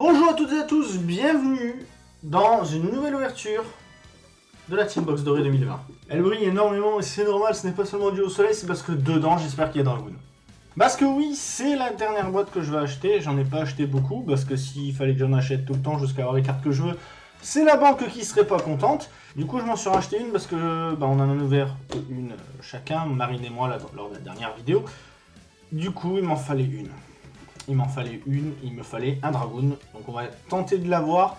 Bonjour à toutes et à tous, bienvenue dans une nouvelle ouverture de la Teambox Dorée 2020. Elle brille énormément et c'est normal, ce n'est pas seulement dû au soleil, c'est parce que dedans j'espère qu'il y a Dragoon. Parce que oui, c'est la dernière boîte que je vais acheter, j'en ai pas acheté beaucoup, parce que s'il fallait que j'en achète tout le temps jusqu'à avoir les cartes que je veux, c'est la banque qui serait pas contente. Du coup, je m'en suis racheté une parce que bah, on en a ouvert une chacun, Marine et moi, lors de la dernière vidéo. Du coup, il m'en fallait une. Il m'en fallait une, il me fallait un Dragoon. Donc on va tenter de l'avoir.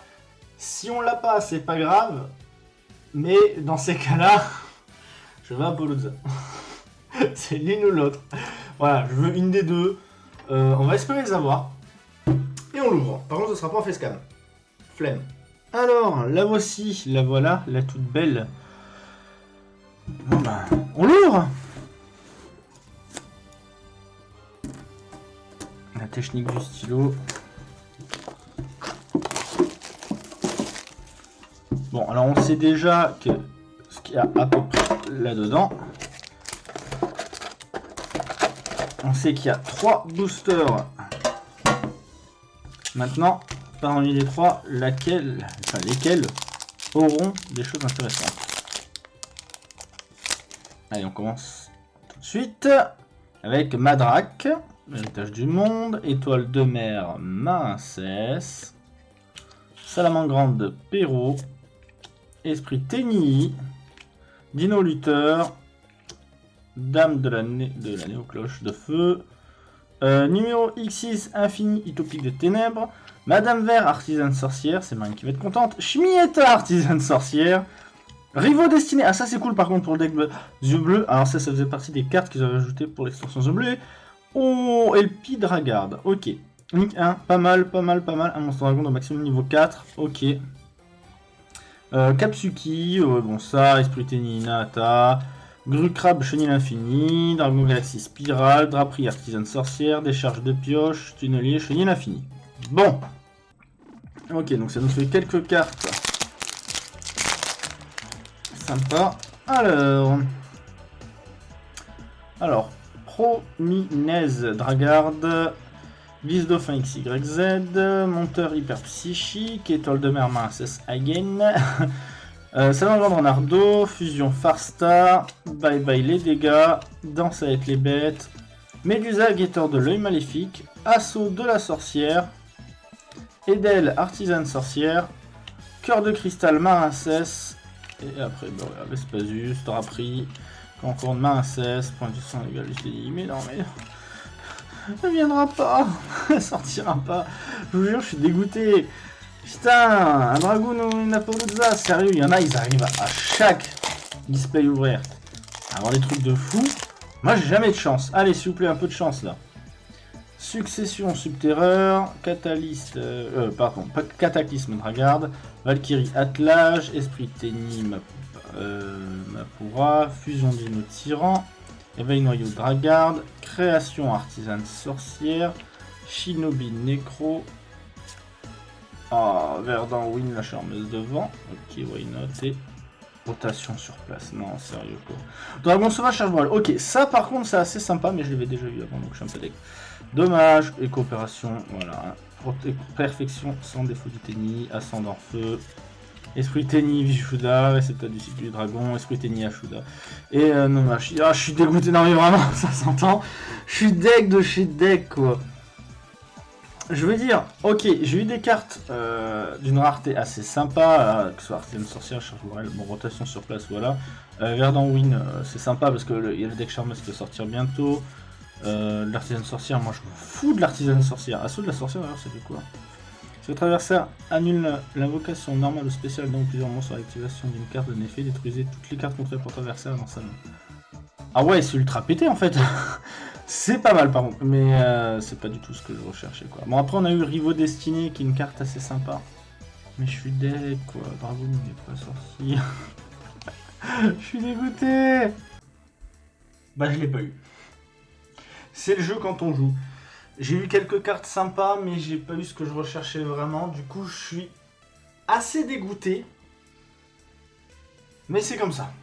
Si on l'a pas, c'est pas grave. Mais dans ces cas-là, je vais à Polozza. c'est l'une ou l'autre. Voilà, je veux une des deux. Euh, on va espérer les avoir. Et on l'ouvre. Par contre, ce sera pas en facecam. Flemme. Alors, la voici, la voilà, la toute belle. Ben, on l'ouvre technique du stylo. Bon, alors on sait déjà que ce qu'il y a à peu près là-dedans. On sait qu'il y a trois boosters. Maintenant, parmi les trois, laquelle, enfin lesquels auront des choses intéressantes. Allez, on commence tout de suite avec Madrak. Héritage du monde, étoile de mer, Mincesse, salamandre grande, Perrault, esprit Tenny, dino lutteur, dame de la, de la néocloche de feu, euh, numéro X6 infini utopique de ténèbres, Madame Vert artisane sorcière, c'est Marine qui va être contente, Schmietta artisane sorcière, Rivaux destinés, ah ça c'est cool par contre pour le deck bleu, bleus, alors ça ça faisait partie des cartes qu'ils avaient ajoutées pour l'extension yeux Oh, Elpi Dragard. Ok. Link 1, pas mal, pas mal, pas mal. Un monstre dragon au maximum niveau 4. Ok. Euh, Kapsuki, euh, bon ça, Esprit Nata, Grucrab, Chenille Infini, Dragon Galaxy Spirale, Draperie Artisan Sorcière, Décharge de Pioche, Tunnelier, Chenille Infini. Bon. Ok, donc ça nous fait quelques cartes. Sympa. Alors. Alors, Prominez Dragarde, Vis Dauphin XYZ, Monteur Hyper Psychique, Étoile de mer Minces Again, euh, Salon Renardo, Fusion Farstar, Bye Bye les dégâts, Danse avec les bêtes, Médusa Guetteur de l'œil maléfique, Assaut de la sorcière, Edel Artisane sorcière, Cœur de cristal Marincès, et après, bon, Vespasius, Draperie, encore de main à 16, point de sang égal, je l'ai dit, mais non, mais... Elle viendra pas Elle sortira pas Je vous jure, je suis dégoûté Putain Un dragon ou une Apolloza Sérieux, il y en a, ils arrivent à chaque display ouvert. avoir des trucs de fou. Moi, j'ai jamais de chance. Allez, s'il vous plaît, un peu de chance, là. Succession Subterreur, euh, euh pardon, Cataclysme Dragarde, Valkyrie Attelage, Esprit Ténime euh, Mapura, Fusion Dino Tyran, Éveil Noyau Dragard, Création Artisane Sorcière, Shinobi Necro, ah, Verdun Win, la charmeuse de vent, ok, why not, et rotation sur place, non, sérieux quoi. Dragon Sauvage, charge voile, ok, ça par contre c'est assez sympa, mais je l'avais déjà vu avant, donc je suis un peu Dommage, et coopération, voilà, perfection sans défaut du tennis, ascendant feu, Esprit Tenny Vishuda, récepteur du cycle du dragon, Esprit Tenny Ashuda. Et euh, non, je, ah, je suis dégoûté, non mais vraiment, ça s'entend. Je suis deck de chez deck, quoi. Je veux dire, ok, j'ai eu des cartes euh, d'une rareté assez sympa, euh, que ce soit Artisan Sorcière, Charge bon, rotation sur place, voilà. Euh, Verdant Win, c'est sympa parce qu'il y a le deck Charmeuse qui va sortir bientôt. l'artisan sorcière, moi je me fous de l'artisan sorcière. Assaut de la sorcière, d'ailleurs, ça fait quoi? Si votre adversaire annule l'invocation normale ou spéciale donc plusieurs monstres à l'activation d'une carte d'un effet, détruisez toutes les cartes contrées par votre adversaire dans sa main. Ah ouais, c'est ultra pété en fait C'est pas mal par contre, mais euh, c'est pas du tout ce que je recherchais quoi. Bon après on a eu Rivo Destiné qui est une carte assez sympa. Mais je suis dead quoi, Dragon n'est pas sorti. je suis dégoûté Bah je l'ai pas eu. C'est le jeu quand on joue. J'ai eu quelques cartes sympas, mais j'ai pas eu ce que je recherchais vraiment. Du coup, je suis assez dégoûté. Mais c'est comme ça.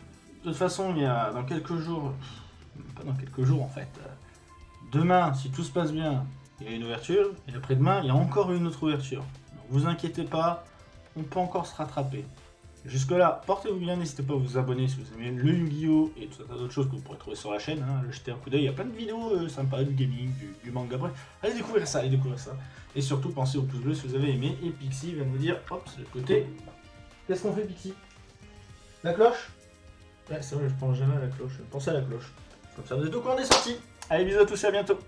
De toute façon, il y a dans quelques jours, pas dans quelques jours en fait, euh, demain, si tout se passe bien, il y a une ouverture, et après-demain, il y a encore une autre ouverture. Vous inquiétez pas, on peut encore se rattraper. Jusque-là, portez-vous bien, n'hésitez pas à vous abonner si vous aimez le Yu-Gi-Oh! et tout un tas d'autres choses que vous pourrez trouver sur la chaîne. Hein. Jetez un coup d'œil, il y a plein de vidéos euh, sympas, du gaming, du, manga, bref. Allez découvrir ça, allez découvrir ça. Et surtout, pensez au pouce bleu si vous avez aimé. Et Pixie vient me dire, hop, c'est le côté. Qu'est-ce qu'on fait, Pixie? La cloche? Ouais, c'est vrai, je pense jamais à la cloche. Pensez à la cloche. Comme ça, vous êtes au courant des sorties. Allez, bisous à tous et à bientôt.